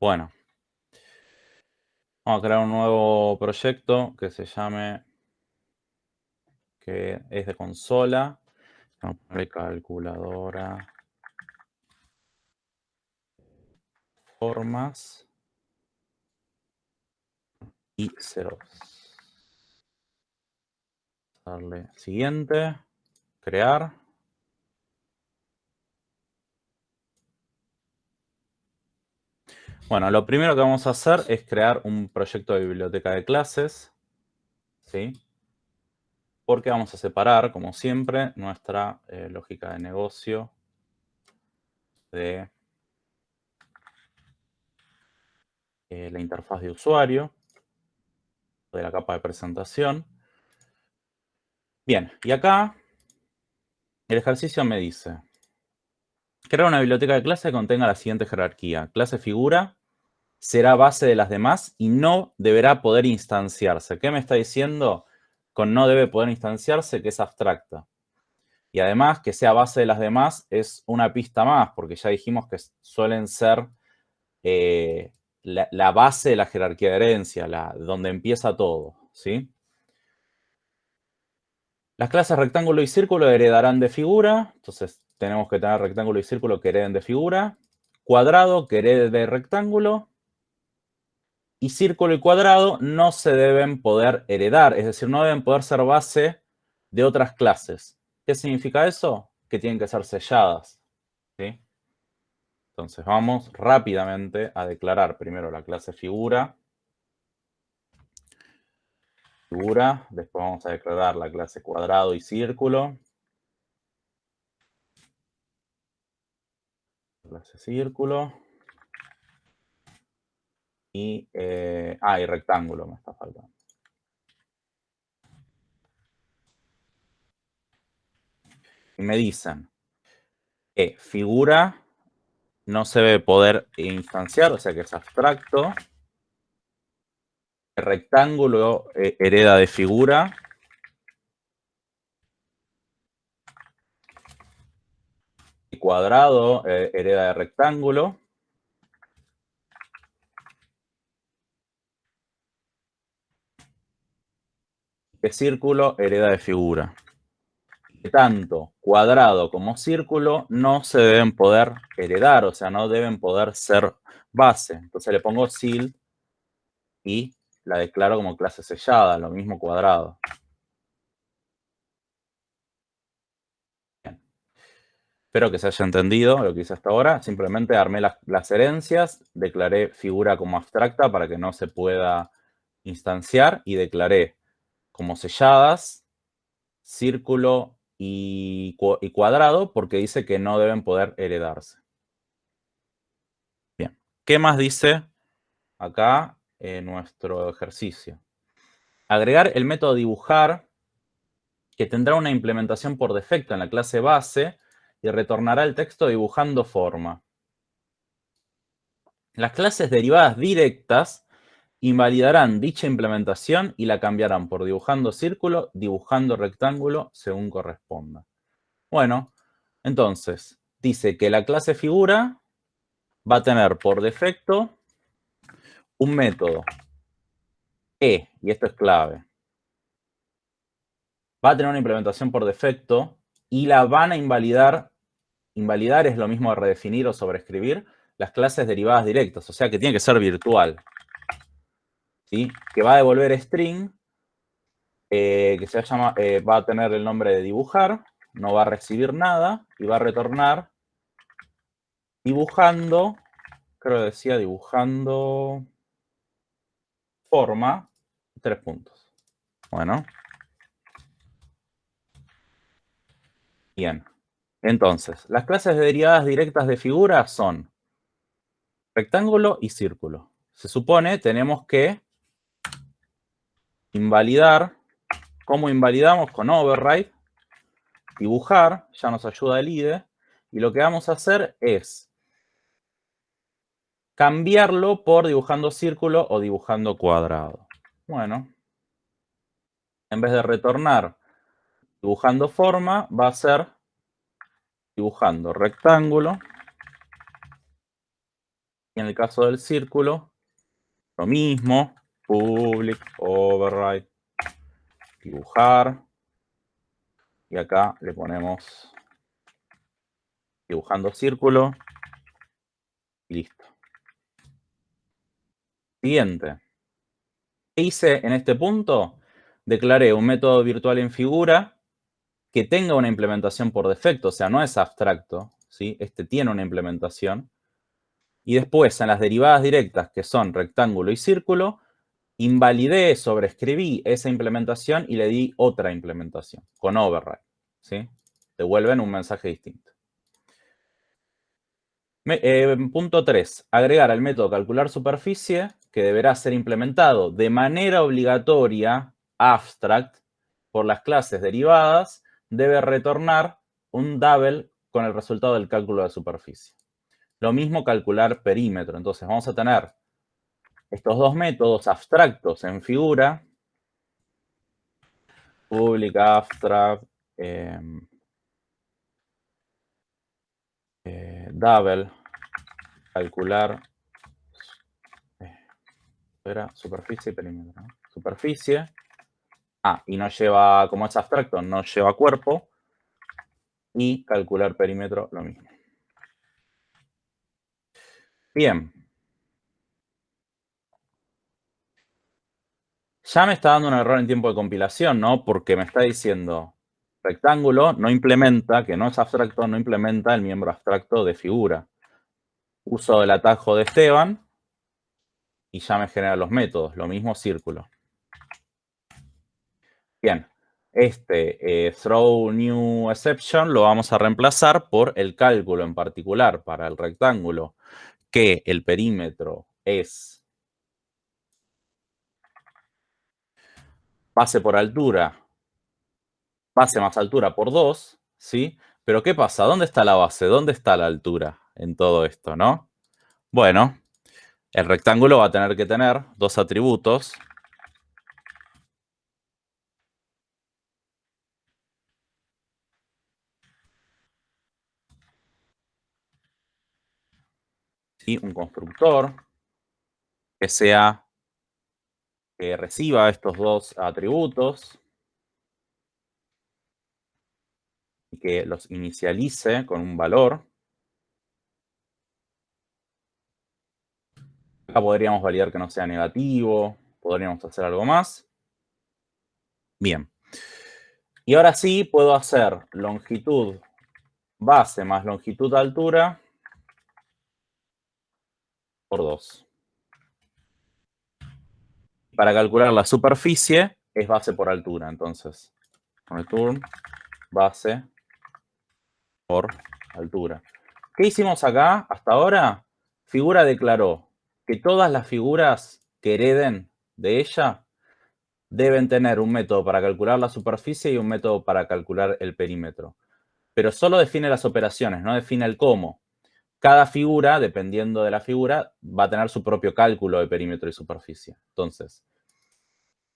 Bueno. Vamos a crear un nuevo proyecto que se llame, que es de consola. Vamos a ponerle calculadora. Formas. Y ceros. Darle siguiente. Crear. Bueno, lo primero que vamos a hacer es crear un proyecto de biblioteca de clases. ¿Sí? Porque vamos a separar, como siempre, nuestra eh, lógica de negocio de eh, la interfaz de usuario, de la capa de presentación. Bien, y acá el ejercicio me dice, crear una biblioteca de clase que contenga la siguiente jerarquía. Clase figura, será base de las demás y no deberá poder instanciarse. ¿Qué me está diciendo con no debe poder instanciarse? Que es abstracta. Y además, que sea base de las demás es una pista más, porque ya dijimos que suelen ser eh, la, base de la jerarquía de herencia, la, donde empieza todo, ¿sí? Las clases rectángulo y círculo heredarán de figura, entonces tenemos que tener rectángulo y círculo que hereden de figura, cuadrado que herede de rectángulo, y círculo y cuadrado no se deben poder heredar, es decir, no deben poder ser base de otras clases. ¿Qué significa eso? Que tienen que ser selladas. ¿sí? Entonces vamos rápidamente a declarar primero la clase figura. Figura, después vamos a declarar la clase cuadrado y círculo. Clase círculo. Y, eh, ah, y rectángulo me está faltando. Y me dicen que figura no se debe poder instanciar, o sea que es abstracto. El rectángulo eh, hereda de figura. El cuadrado eh, hereda de rectángulo. Que círculo hereda de figura. tanto cuadrado como círculo no se deben poder heredar, o sea, no deben poder ser base. Entonces le pongo sil y la declaro como clase sellada, lo mismo cuadrado. Espero que se haya entendido lo que hice hasta ahora. Simplemente armé las, las herencias, declaré figura como abstracta para que no se pueda instanciar y declaré como selladas, círculo y, cuadrado, porque dice que no deben poder heredarse. Bien, ¿qué más dice acá en nuestro ejercicio? Agregar el método dibujar, que tendrá una implementación por defecto en la clase base y retornará el texto dibujando forma. Las clases derivadas directas invalidarán dicha implementación y la cambiarán por dibujando círculo, dibujando rectángulo, según corresponda. Bueno, entonces, dice que la clase figura va a tener por defecto un método E, y esto es clave. Va a tener una implementación por defecto y la van a invalidar. Invalidar es lo mismo de redefinir o sobreescribir las clases derivadas directas, o sea que tiene que ser virtual que va a devolver string, eh, que se llama, eh, va a tener el nombre de dibujar, no va a recibir nada, y va a retornar dibujando, creo que decía dibujando forma, tres puntos. Bueno. Bien. Entonces, las clases derivadas directas de figuras son rectángulo y círculo. Se supone tenemos que invalidar. ¿Cómo invalidamos? Con override. Dibujar, ya nos ayuda el IDE. Y lo que vamos a hacer es cambiarlo por dibujando círculo o dibujando cuadrado. Bueno, en vez de retornar dibujando forma, va a ser dibujando rectángulo. en el caso del círculo, lo mismo, public, override, dibujar. Y acá le ponemos dibujando círculo. Y listo. Siguiente. ¿Qué hice en este punto? Declaré un método virtual en figura que tenga una implementación por defecto, o sea, no es abstracto, ¿sí? Este tiene una implementación. Y después, en las derivadas directas, que son rectángulo y círculo, invalidé, sobreescribí esa implementación y le di otra implementación con override. ¿sí? Devuelven un mensaje distinto. Eh, punto 3. Agregar al método calcular superficie, que deberá ser implementado de manera obligatoria, abstract, por las clases derivadas, debe retornar un double con el resultado del cálculo de superficie. Lo mismo calcular perímetro. Entonces vamos a tener estos dos métodos abstractos en figura, public abstract, em, eh, double, calcular, eh, superficie y perímetro. Superficie, ah, y no lleva, como es abstracto, no lleva cuerpo, y calcular perímetro, lo mismo. Bien, ya me está dando un error en tiempo de compilación, ¿no? Porque me está diciendo rectángulo no implementa, que no es abstracto, no implementa el miembro abstracto de figura. Uso el atajo de Esteban y ya me genera los métodos. Lo mismo círculo. Bien, este eh, throw new exception lo vamos a reemplazar por el cálculo en particular para el rectángulo, que el perímetro es base por altura, base más altura por 2, ¿sí? Pero ¿qué pasa? ¿Dónde está la base? ¿Dónde está la altura en todo esto, no? Bueno, el rectángulo va a tener que tener dos atributos. Un constructor que sea que reciba estos dos atributos y que los inicialice con un valor. Acá podríamos validar que no sea negativo, podríamos hacer algo más. Bien. Y ahora sí puedo hacer longitud base más longitud altura por 2 para calcular la superficie es base por altura. Entonces, return base por altura. ¿Qué hicimos acá hasta ahora? Figura declaró que todas las figuras que hereden de ella deben tener un método para calcular la superficie y un método para calcular el perímetro. Pero solo define las operaciones, no define el cómo. Cada figura, dependiendo de la figura, va a tener su propio cálculo de perímetro y superficie. Entonces,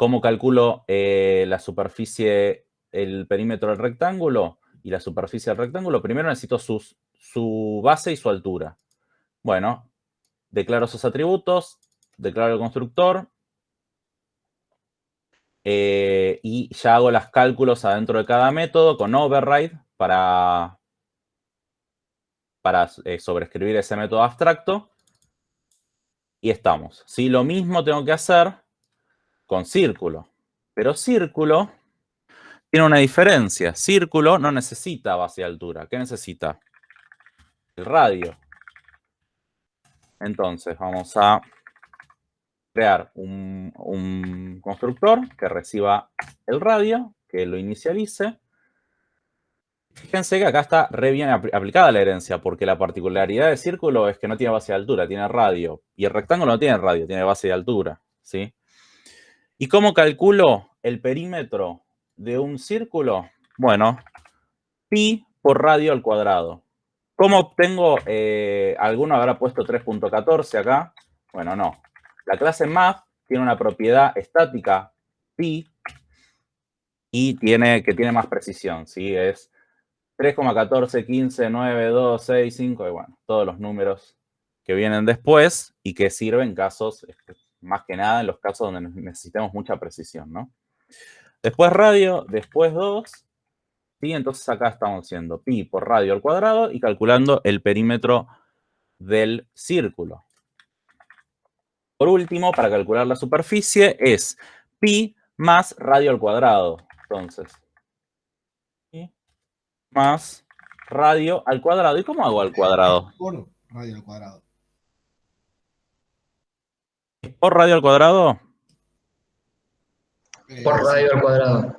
¿cómo calculo eh, la superficie, el perímetro del rectángulo y la superficie del rectángulo? Primero necesito su base y su altura. Bueno, declaro esos atributos, declaro el constructor, eh, y ya hago los cálculos adentro de cada método con override para, para eh, sobreescribir ese método abstracto. Y estamos. Si Lo mismo tengo que hacer con círculo. Pero círculo tiene una diferencia. Círculo no necesita base de altura. ¿Qué necesita? El radio. Entonces vamos a crear un, constructor que reciba el radio, que lo inicialice Fíjense que acá está re bien aplicada la herencia, porque la particularidad del círculo es que no tiene base de altura, tiene radio. Y el rectángulo no tiene radio, tiene base de altura. ¿sí? ¿Y cómo calculo el perímetro de un círculo? Bueno, pi por radio al cuadrado. ¿Cómo obtengo, eh, alguno habrá puesto 3.14 acá? Bueno, no. La clase math tiene una propiedad estática, pi, y tiene, que tiene más precisión, ¿sí? Es 3,14, 15, 9, 2, 6, 5, y bueno, todos los números que vienen después y que sirven casos, más que nada en los casos donde necesitemos mucha precisión, ¿no? Después radio, después 2, ¿sí? Entonces acá estamos haciendo pi por radio al cuadrado y calculando el perímetro del círculo. Por último, para calcular la superficie es pi más radio al cuadrado. Entonces, más radio al cuadrado. ¿Y cómo hago al cuadrado? Por radio al cuadrado. ¿Por radio al cuadrado? Eh, por radio al cuadrado.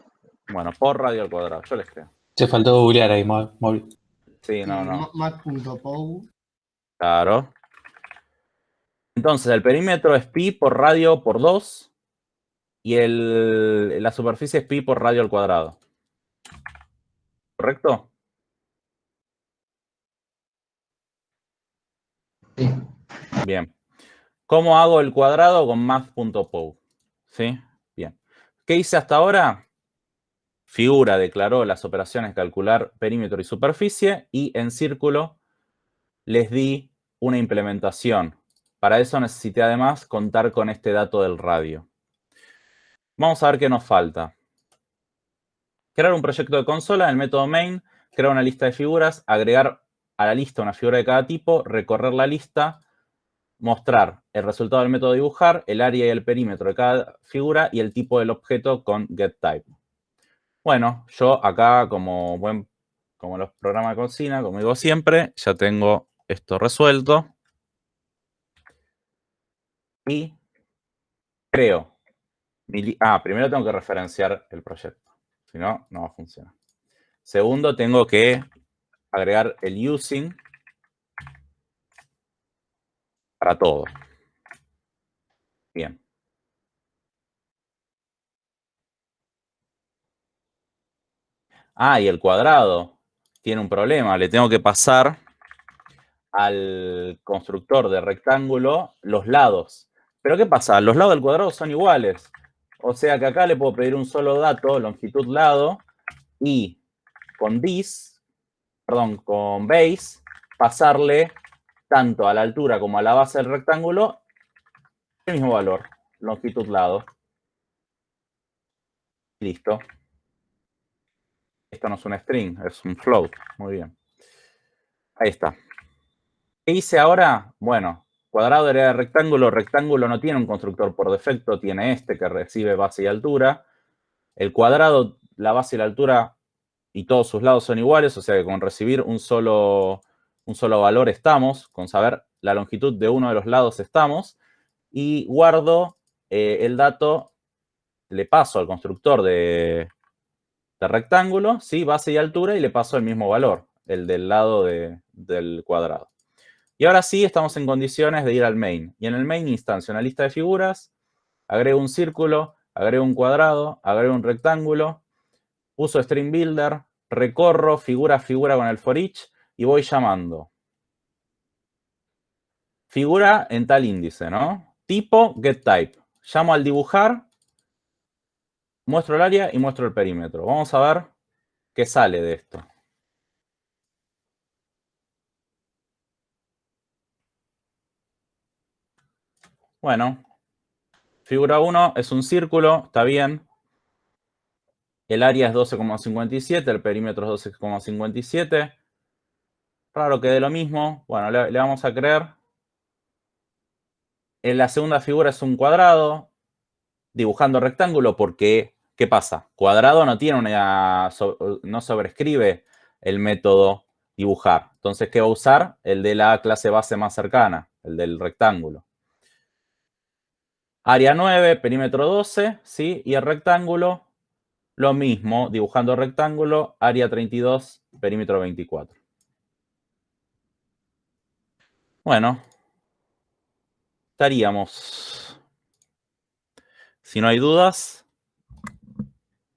Bueno, por radio al cuadrado, yo les creo. Se faltó googlear ahí, móvil. Sí, no, no. Mat.pow. Claro. Entonces, el perímetro es pi por radio por 2 y el, la superficie es pi por radio al cuadrado. ¿Correcto? Sí. Bien. ¿Cómo hago el cuadrado con math.pow? ¿Sí? Bien. ¿Qué hice hasta ahora? Figura declaró las operaciones calcular perímetro y superficie y en círculo les di una implementación. Para eso necesité además contar con este dato del radio. Vamos a ver qué nos falta. Crear un proyecto de consola en el método main, crear una lista de figuras, agregar a la lista una figura de cada tipo, recorrer la lista, mostrar el resultado del método dibujar, el área y el perímetro de cada figura y el tipo del objeto con getType. Bueno, yo acá como buen como los programas de cocina, como digo siempre, ya tengo esto resuelto. Y creo. Ah, primero tengo que referenciar el proyecto. Si no, no va a funcionar. Segundo, tengo que agregar el using para todo. Bien. Ah, y el cuadrado tiene un problema. Le tengo que pasar al constructor de rectángulo los lados. Pero ¿qué pasa? Los lados del cuadrado son iguales. O sea que acá le puedo pedir un solo dato, longitud lado, y con this, perdón, con base, pasarle tanto a la altura como a la base del rectángulo el mismo valor, longitud lado. Listo. Esto no es un string, es un float. Muy bien. Ahí está. ¿Qué hice ahora? Bueno, cuadrado de rectángulo. Rectángulo no tiene un constructor por defecto, tiene este que recibe base y altura. El cuadrado, la base y la altura y todos sus lados son iguales, o sea que con recibir un solo, un solo valor estamos, con saber la longitud de uno de los lados estamos, y guardo eh, el dato, le paso al constructor de, de rectángulo, ¿sí? base y altura, y le paso el mismo valor, el del lado del cuadrado. Y ahora sí estamos en condiciones de ir al main. Y en el main instancia una lista de figuras, agrego un círculo, agrego un cuadrado, agrego un rectángulo, uso string builder, recorro figura a figura con el for each y voy llamando. Figura en tal índice, ¿no? Tipo getType. Llamo al dibujar muestro el área y muestro el perímetro. Vamos a ver qué sale de esto. Bueno, figura 1 es un círculo, está bien. El área es 12,57, el perímetro es 12,57. Raro que dé lo mismo. Bueno, le, le vamos a creer. En la segunda figura es un cuadrado, dibujando rectángulo porque, ¿qué pasa? Cuadrado no tiene una, no sobrescribe el método dibujar. Entonces, ¿qué va a usar? El de la clase base más cercana, el del rectángulo. Área 9, perímetro 12, ¿sí? Y el rectángulo, lo mismo, dibujando rectángulo, área 32, perímetro 24. Bueno, estaríamos. Si no hay dudas,